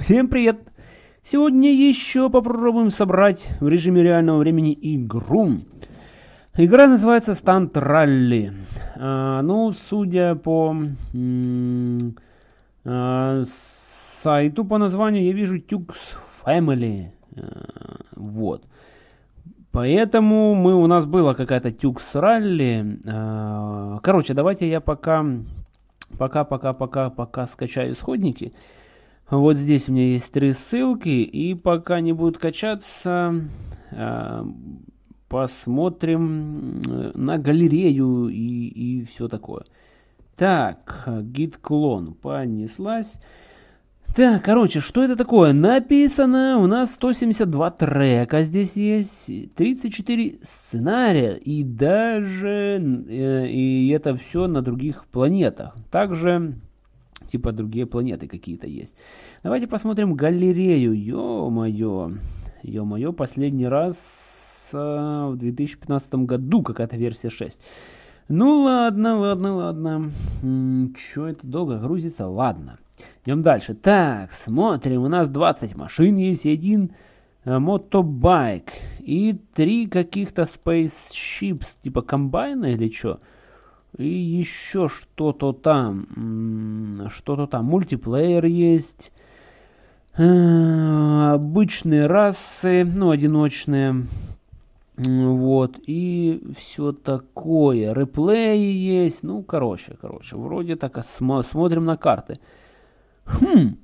Всем привет! Сегодня еще попробуем собрать в режиме реального времени игру. Игра называется Stunt Rally. А, ну, судя по а, сайту по названию, я вижу Tux Family. А, вот. Поэтому мы, у нас была какая-то Tux Rally. А, короче, давайте я пока, пока, пока, пока, пока скачаю исходники. Вот здесь у меня есть три ссылки, и пока не будет качаться, а, посмотрим э, на галерею и, и все такое. Так, git клон понеслась. Так, короче, что это такое? Написано у нас 172 трека здесь есть, 34 сценария и даже э, и это все на других планетах. Также типа другие планеты какие-то есть. Давайте посмотрим галерею. Ё-моё. Ё-моё, последний раз э, в 2015 году какая-то версия 6. Ну ладно, ладно, ладно. Чё это долго грузится? Ладно. Идем дальше. Так, смотрим. У нас 20 машин есть один э, мотобайк. И три каких-то spaceships, типа комбайна или что? И еще что-то там. Что-то там. Мультиплеер есть. Э, обычные расы, ну, одиночные. Вот, и все такое. Реплеи есть. Ну, короче, короче, вроде так см смотрим на карты. Хм.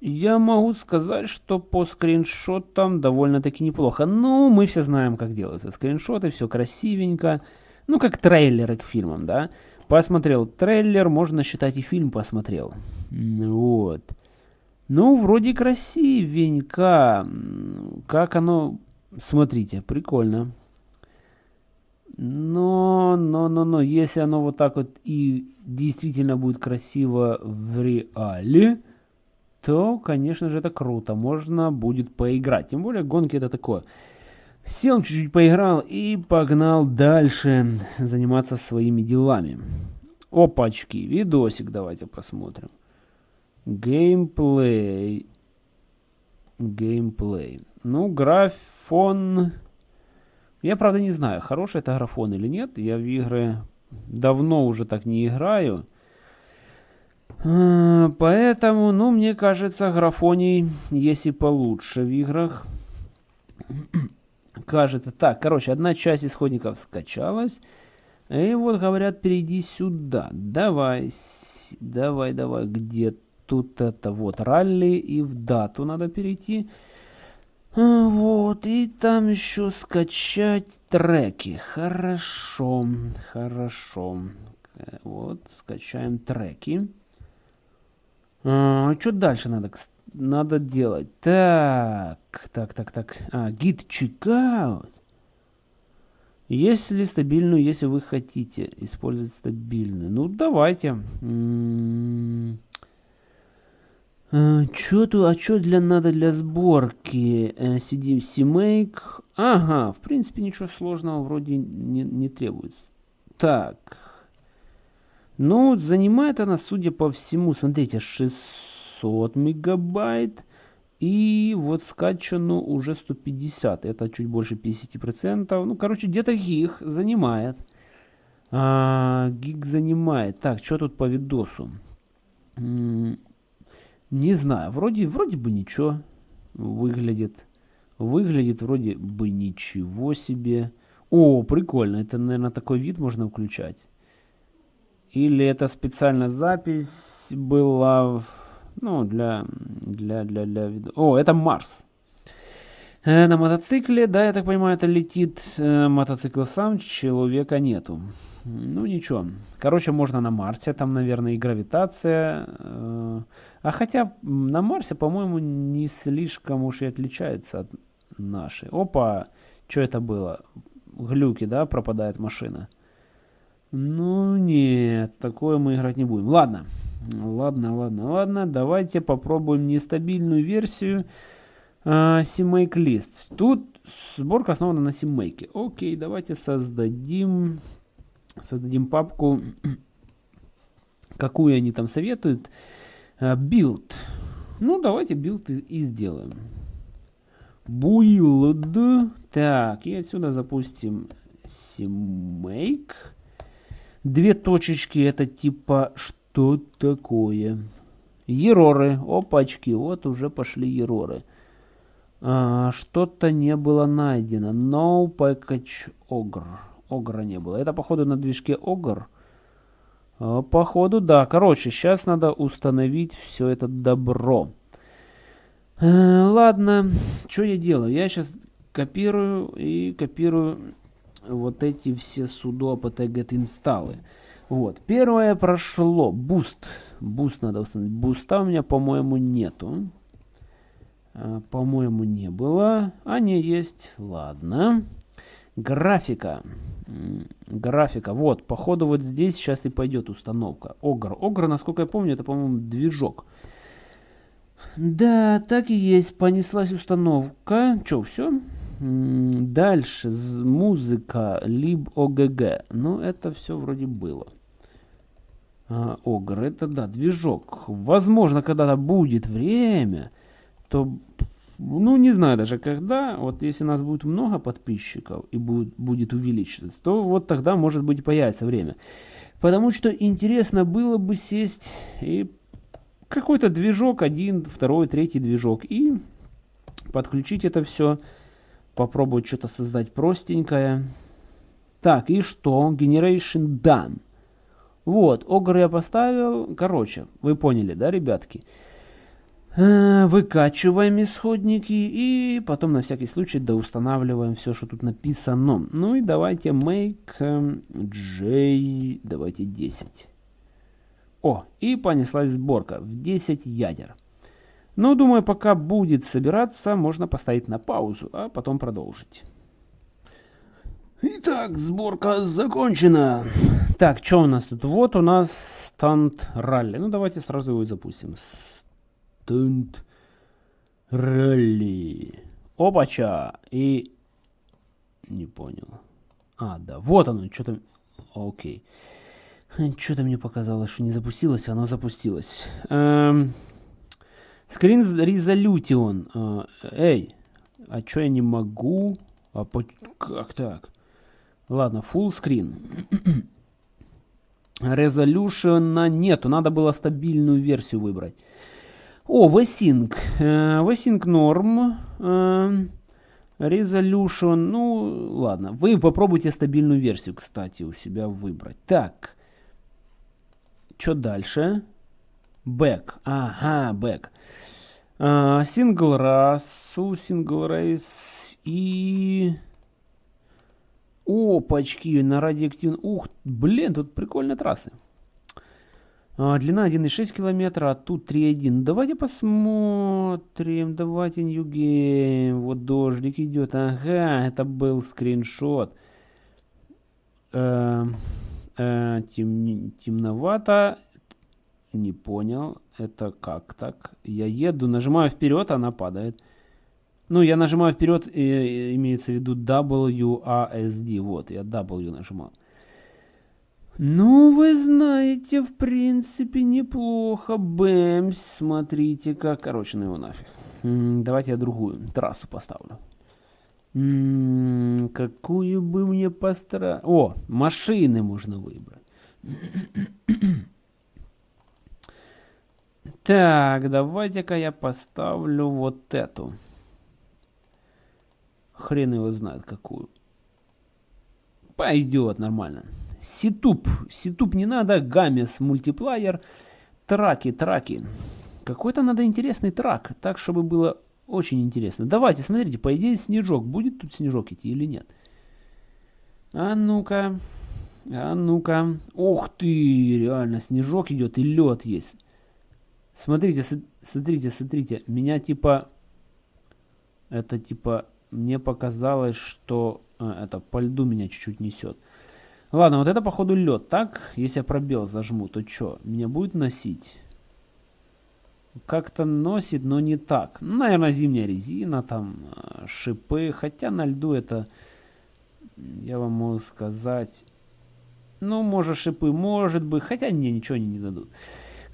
Я могу сказать, что по скриншотам довольно-таки неплохо. Ну, мы все знаем, как делаются скриншоты, все красивенько. Ну, как трейлеры к фильмам, да. Посмотрел трейлер, можно считать и фильм посмотрел. Вот. Ну, вроде красивенько. Как оно... Смотрите, прикольно. Но, но, но, но, если оно вот так вот и действительно будет красиво в реале, то, конечно же, это круто. Можно будет поиграть. Тем более, гонки это такое. Сел чуть-чуть поиграл и погнал дальше заниматься своими делами. Опачки, видосик давайте посмотрим. Геймплей. Геймплей. Ну, графон... Я, правда, не знаю, хороший это графон или нет. Я в игры давно уже так не играю. А, поэтому, ну, мне кажется, графоний есть и получше в играх кажется. Так, короче, одна часть исходников скачалась. И вот говорят, перейди сюда. Давай, давай, давай, где тут это вот ралли и в дату надо перейти. А, вот, и там еще скачать треки. Хорошо, хорошо. Вот, скачаем треки. А, что дальше надо, кстати? Надо делать? Так, так, так, так. А, git checkout. Если стабильную, если вы хотите использовать стабильную. Ну, давайте. А, что тут, а что для надо для сборки? CD CMake. Ага, в принципе ничего сложного вроде не, не требуется. Так. Ну, занимает она, судя по всему, смотрите, 600 500 мегабайт. И вот скачано уже 150. Это чуть больше 50%. Ну, короче, где-то гиг занимает. А, гиг занимает. Так, что тут по видосу? не знаю. Вроде, вроде бы ничего выглядит. Выглядит вроде бы ничего себе. О, прикольно. Это, наверное, такой вид можно включать. Или это специально запись была... ну, для, для, для, для... О, это Марс. Э, на мотоцикле, да, я так понимаю, это летит э, мотоцикл сам, человека нету. Ну, ничего. Короче, можно на Марсе, там, наверное, и гравитация. Э, а хотя на Марсе, по-моему, не слишком уж и отличается от нашей. Опа, что это было? Глюки, да, пропадает машина. Ну, нет, такое мы играть не будем. Ладно. Ладно, ладно, ладно. Давайте попробуем нестабильную версию э, CMake List. Тут сборка основана на CMake. Окей, давайте создадим, создадим папку. Какую они там советуют? Build. Ну, давайте build и, и сделаем. Build. Так, и отсюда запустим CMake. Две точечки, это типа что такое? Error ы, опачки, вот уже пошли error ы. А, Что-то не было найдено. No package ogre. Ogre не было. Это походу на движке Огр. А, походу, да. Короче, сейчас надо установить все это добро. А, ладно, что я делаю? Я сейчас копирую и копирую вот эти все sudo apt-get install ы. Вот, первое прошло. Boost. Boost надо установить. Boost а у меня, по-моему, нету. А, по-моему, не было. А, не, есть. Ладно. Графика. Графика. Вот, походу вот здесь сейчас и пойдет установка. Огр. Огр, насколько я помню, это, по-моему, движок. Да, так и есть. Понеслась установка. Че, все? Дальше. Музыка. Либ ОГГ. Ну, это все вроде было. А, Огр. Это, да, движок. Возможно, когда-то будет время, то ну, не знаю даже когда, вот если нас будет много подписчиков и будет, будет увеличиваться, то вот тогда, может быть, появится время. Потому что интересно было бы сесть и какой-то движок, один, второй, третий движок, и подключить это все, попробовать что-то создать простенькое. Так, и что? Generation done. Вот, Огр я поставил. Короче, вы поняли, да, ребятки? Э, выкачиваем исходники и потом на всякий случай доустанавливаем все, что тут написано. Ну и давайте make j, давайте 10. О, и понеслась сборка в 10 ядер. Ну, думаю, пока будет собираться, можно поставить на паузу, а потом продолжить. Итак, сборка закончена. Так, что у нас тут? Вот у нас стант ралли. Ну, давайте сразу его и запустим. Тунт. Ралли. Опача. И... Не понял. А, да. Вот оно. Что-то... Окей. Что-то мне показалось, что не запустилось, оно запустилось. Эм... Screen Resolution. Э, эй, а что я не могу? А по... как так? Ладно, full screen. Resolution нету, надо было стабильную версию выбрать. О, VSync. VSync norm. Resolution. Ну, ладно. Вы попробуйте стабильную версию, кстати, у себя выбрать. Так. Что дальше? Back. Ага, back. Uh, single race, single race и... Опачки, на радиоактивном... Ух, блин, тут прикольные трассы. А, длина 1,6 километра, а тут 3,1. Давайте посмотрим. Давайте New Game. Вот дождик идет. Ага, это был скриншот. Э, э, тем, темновато. Не понял. Это как так? Я еду, нажимаю вперед, она падает. Ну, я нажимаю вперед, и, имеется в виду WASD. Вот, я W нажимал. Ну, вы знаете, в принципе, неплохо. Бэмс, смотрите как. Короче, ну его нафиг. Давайте я другую трассу поставлю. Какую бы мне постараться... О, машины можно выбрать. Так, давайте-ка я поставлю вот эту. Хрен его знает какую. Пойдет нормально. Ситуп. Ситуп не надо. Гамес мультиплеер. Траки, траки. Какой-то надо интересный трак. Так, чтобы было очень интересно. Давайте, смотрите, по идее снежок. Будет тут снежок идти или нет? А ну-ка. А ну-ка. Ух ты, реально, снежок идет и лед есть. Смотрите, смотрите, смотрите. Меня типа... Это типа... Мне показалось, что... А, это по льду меня чуть-чуть несет. Ладно, вот это походу лед, так? Если я пробел зажму, то что? Меня будет носить? Как-то носит, но не так. Ну, наверное, зимняя резина, там, э, шипы. Хотя на льду это, я вам могу сказать... Ну, может, шипы, может быть. Хотя, не, ничего они не дадут.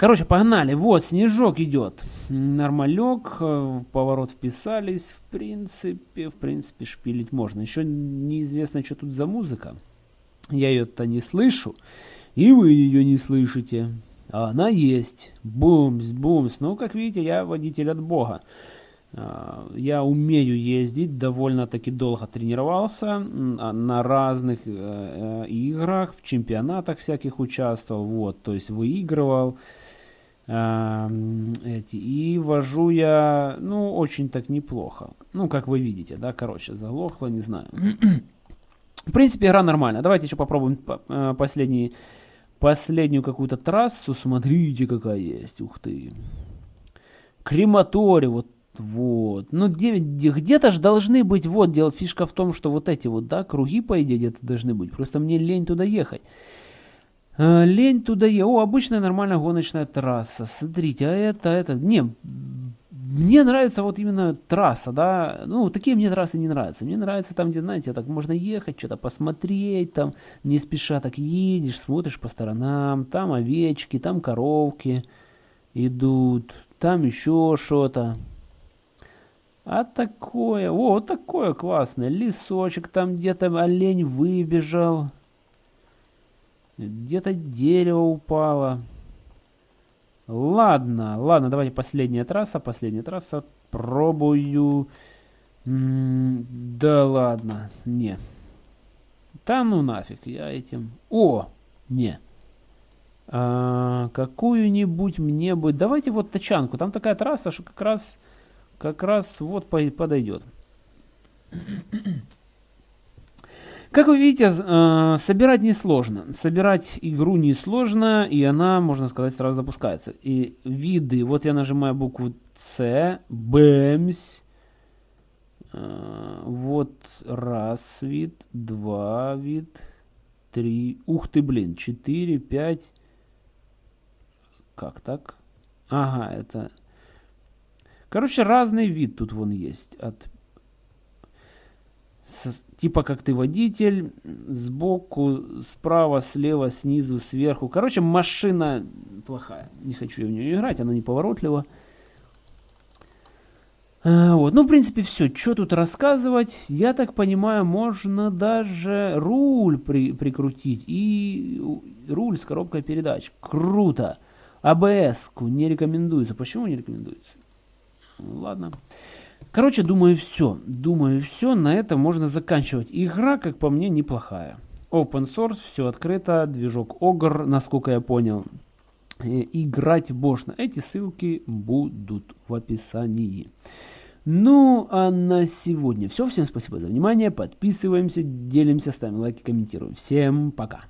Короче, погнали. Вот, снежок идет. Нормалек. В поворот вписались. В принципе, в принципе, шпилить можно. Еще неизвестно, что тут за музыка. Я ее-то не слышу. И вы ее не слышите. А она есть. Бумс, бумс. Ну, как видите, я водитель от бога. А, я умею ездить, довольно-таки долго тренировался, на разных э, э, играх, в чемпионатах всяких участвовал, вот, то есть выигрывал э, эти, и вожу я, ну, очень так неплохо, ну, как вы видите, да, короче, заглохло, не знаю. В принципе, игра нормальная, давайте еще попробуем последний, последнюю какую-то трассу, смотрите, какая есть, ух ты. Крематорий, вот вот. Ну, где-то же должны быть, вот, дело, фишка в том, что вот эти вот, да, круги, по идее, где-то должны быть. Просто мне лень туда ехать. А, лень туда ехать. О, обычная нормальная гоночная трасса. Смотрите, а это, это... Не, мне нравится вот именно трасса, да. Ну, такие мне трассы не нравятся. Мне нравится там, где, знаете, так можно ехать, что-то посмотреть, там, не спеша так едешь, смотришь по сторонам. Там овечки, там коровки идут, там еще что-то. А такое, о, такое классное. Лесочек там где-то олень выбежал. Где-то дерево упало. Ладно, ладно, давайте последняя трасса, последняя трасса. Пробую. М -м да ладно, не. Да ну нафиг, я этим... О, не. А, Какую-нибудь мне бы... Давайте вот тачанку. Там такая трасса, что как раз как раз вот подойдет. Как вы видите, э, собирать несложно. Собирать игру несложно, и она, можно сказать, сразу запускается. И виды, вот я нажимаю букву С, бэмс. Э, вот раз вид, два вид, три. Ух ты, блин, четыре, пять. Как так? Ага, это Короче, разный вид тут вон есть. От типа как ты водитель, сбоку, справа, слева, снизу, сверху. Короче, машина плохая. Не хочу я в нее играть, она неповоротлива. А, вот. Ну, в принципе, все. Что тут рассказывать? Я так понимаю, можно даже руль при прикрутить. И руль с коробкой передач. Круто. АБС-ку не рекомендуется. Почему не рекомендуется? Ладно. Короче, думаю, все. Думаю, все. На этом можно заканчивать. Игра, как по мне, неплохая. Open source, все открыто. Движок Ogre, насколько я понял. Играть можно. Эти ссылки будут в описании. Ну, а на сегодня все. Всем спасибо за внимание. Подписываемся, делимся, ставим лайки, комментируем. Всем пока.